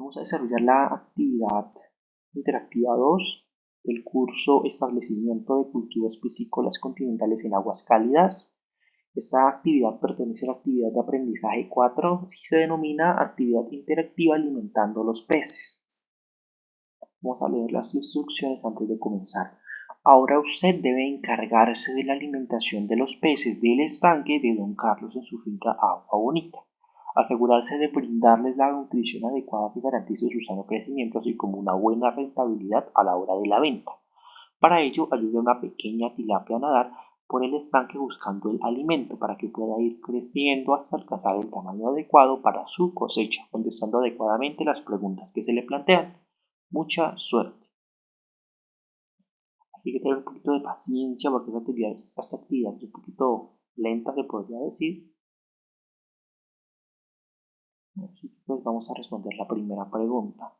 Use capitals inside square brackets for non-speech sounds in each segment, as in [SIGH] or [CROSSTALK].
Vamos a desarrollar la actividad interactiva 2 del curso Establecimiento de cultivos piscícolas continentales en aguas cálidas. Esta actividad pertenece a la actividad de aprendizaje 4 y se denomina actividad interactiva alimentando los peces. Vamos a leer las instrucciones antes de comenzar. Ahora usted debe encargarse de la alimentación de los peces del estanque de Don Carlos en su finca Agua Bonita asegurarse de brindarles la nutrición adecuada que garantice su sano crecimiento, así como una buena rentabilidad a la hora de la venta. Para ello, ayude a una pequeña tilapia a nadar por el estanque buscando el alimento para que pueda ir creciendo hasta alcanzar el tamaño adecuado para su cosecha, contestando adecuadamente las preguntas que se le plantean. Mucha suerte. Hay que tener un poquito de paciencia porque esta actividad, esta actividad es un poquito lenta, se podría decir, pues vamos a responder la primera pregunta.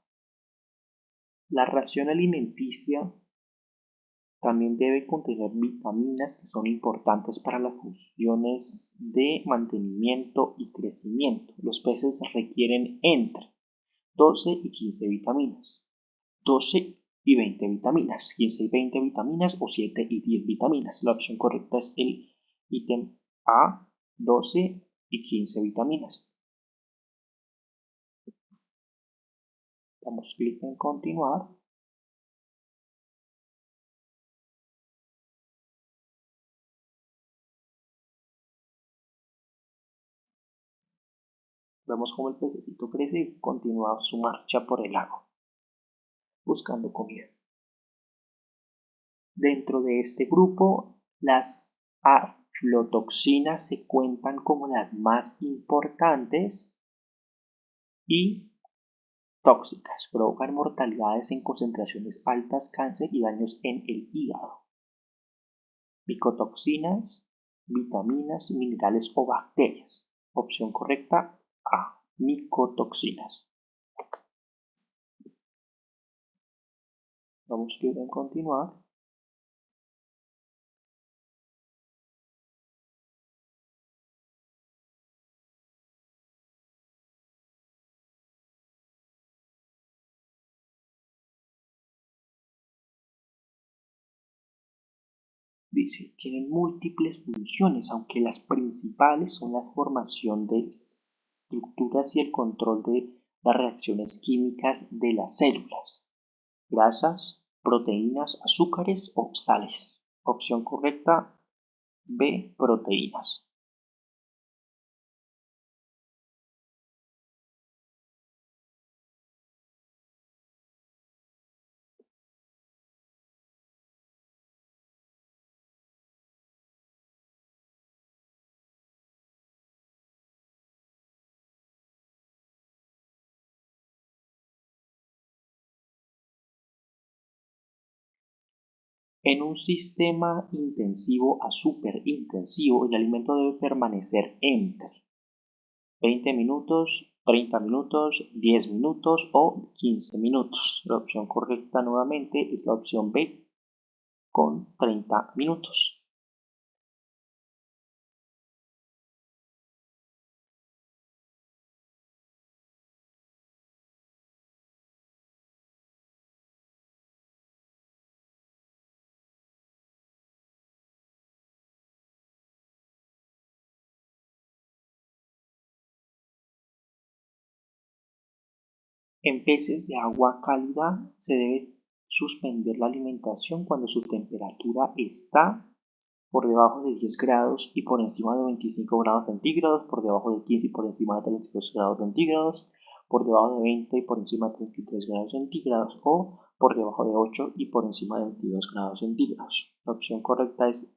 La ración alimenticia también debe contener vitaminas que son importantes para las funciones de mantenimiento y crecimiento. Los peces requieren entre 12 y 15 vitaminas, 12 y 20 vitaminas, 15 y 20 vitaminas o 7 y 10 vitaminas. La opción correcta es el ítem A, 12 y 15 vitaminas. Damos clic en continuar. Vemos cómo el pececito crece y continúa su marcha por el lago, buscando comida. Dentro de este grupo, las aflotoxinas se cuentan como las más importantes y tóxicas, provocan mortalidades en concentraciones altas, cáncer y daños en el hígado. Micotoxinas, vitaminas, minerales o bacterias. Opción correcta A. Micotoxinas. Vamos a continuar. Tienen múltiples funciones, aunque las principales son la formación de estructuras y el control de las reacciones químicas de las células, grasas, proteínas, azúcares o sales. Opción correcta B, proteínas. En un sistema intensivo a superintensivo, el alimento debe permanecer entre 20 minutos, 30 minutos, 10 minutos o 15 minutos. La opción correcta nuevamente es la opción B con 30 minutos. En peces de agua cálida se debe suspender la alimentación cuando su temperatura está por debajo de 10 grados y por encima de 25 grados centígrados, por debajo de 15 y por encima de 32 grados centígrados, por debajo de 20 y por encima de 33 grados centígrados o por debajo de 8 y por encima de 22 grados centígrados. La opción correcta es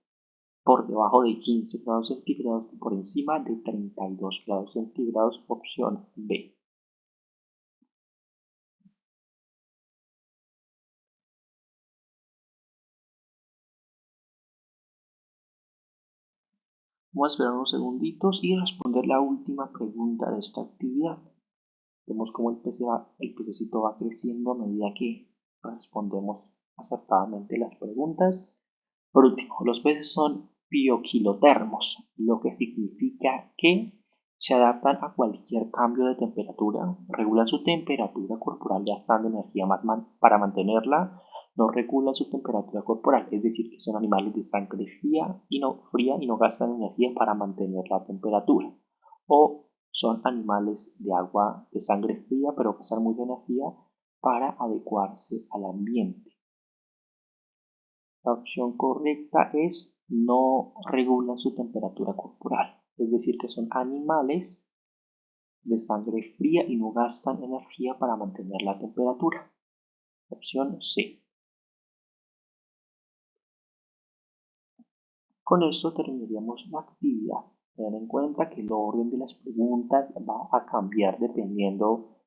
por debajo de 15 grados centígrados y por encima de 32 grados centígrados, opción B. Vamos a esperar unos segunditos y responder la última pregunta de esta actividad. Vemos cómo el, pez el pececito va creciendo a medida que respondemos acertadamente las preguntas. Por último, los peces son bioquilotermos, lo que significa que se adaptan a cualquier cambio de temperatura, regulan su temperatura corporal gastando energía más para mantenerla, no regulan su temperatura corporal, es decir, que son animales de sangre fría y no, fría y no gastan energía para mantener la temperatura. O son animales de agua de sangre fría pero gastan mucha energía para adecuarse al ambiente. La opción correcta es no regulan su temperatura corporal es decir, que son animales de sangre fría y no gastan energía para mantener la temperatura. Opción C. Con esto terminaríamos la actividad. Ten en cuenta que el orden de las preguntas va a cambiar dependiendo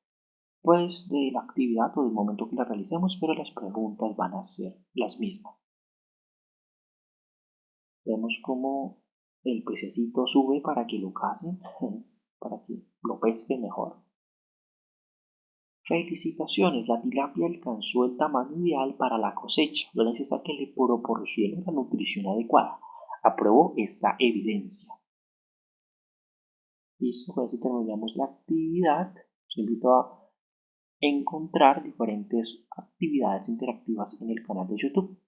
pues de la actividad o del momento que la realicemos, pero las preguntas van a ser las mismas. Vemos cómo el pececito sube para que lo casen, [LAUGHS] para que lo pesquen mejor. Felicitaciones, la tilapia alcanzó el tamaño ideal para la cosecha. Lo necesario que le proporcione la nutrición adecuada. Aprobó esta evidencia. Listo, con eso terminamos la actividad. Os invito a encontrar diferentes actividades interactivas en el canal de YouTube.